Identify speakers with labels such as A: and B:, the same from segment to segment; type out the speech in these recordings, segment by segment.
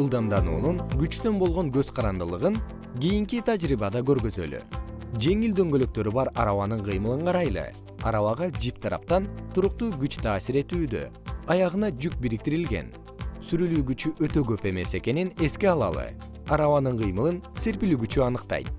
A: ылдамдануунун күчтөн болгон көз карандылыгын кийинки тажрыйбада көргөзөлү. Жеңил дөңгөлөктөрү бар арабанын кыймылын карайлы. Арабага жип тараптан туруктуу күч таасир этүүдө аягына жүк бириктирилген. Сүрүлүү күчү өтө көп эмес экенин эске алалы. Арабанын кыймылын серпилүү күчү аныктайт.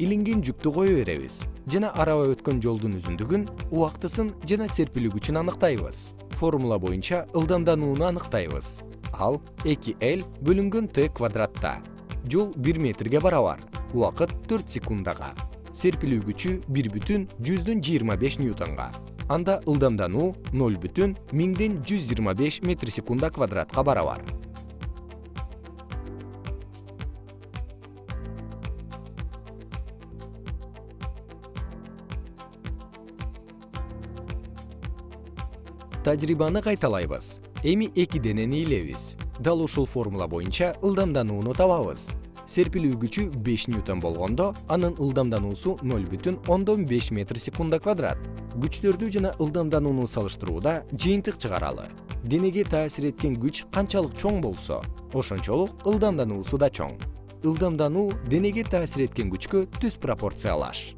A: Илинген жүктү кое беребиз. Жана араба өткөн жолдун үзүндүгүн убактысын жана серпилүү күчүн аныктайбыз формула боюнча ылдамданууну аныктайбыз. Ал эки л бөлүнгөн т квадратта. Жол бир метрге барабар убакыт төрт секундага. Серпилүү күчү бир бүтүн жүздөн жыйырма беш ньютонга. Анда ылдамдануу ноль бүтүн миңден жүз жыйырма беш метр секунда квадратка барабар тажрыйбаны кайталайбыз. Эми эки денени ээлейбиз дал ушул формула боюнча ылдамданууну табабыз. Серпилүү күчү беш ньютон болгондо анын ылдамдануусу ноль бүтүн ондон беш метр секунда квадрат. Күчтөрдү жана ылдамданууну салыштырууда жыйынтык чыгаралы. Денеге таасир эткен күч канчалык чоң болсо ошончолук ылдамдануусу да чоң. Ылдамдануу денеге таасир эткен күчкө түз пропорциялаш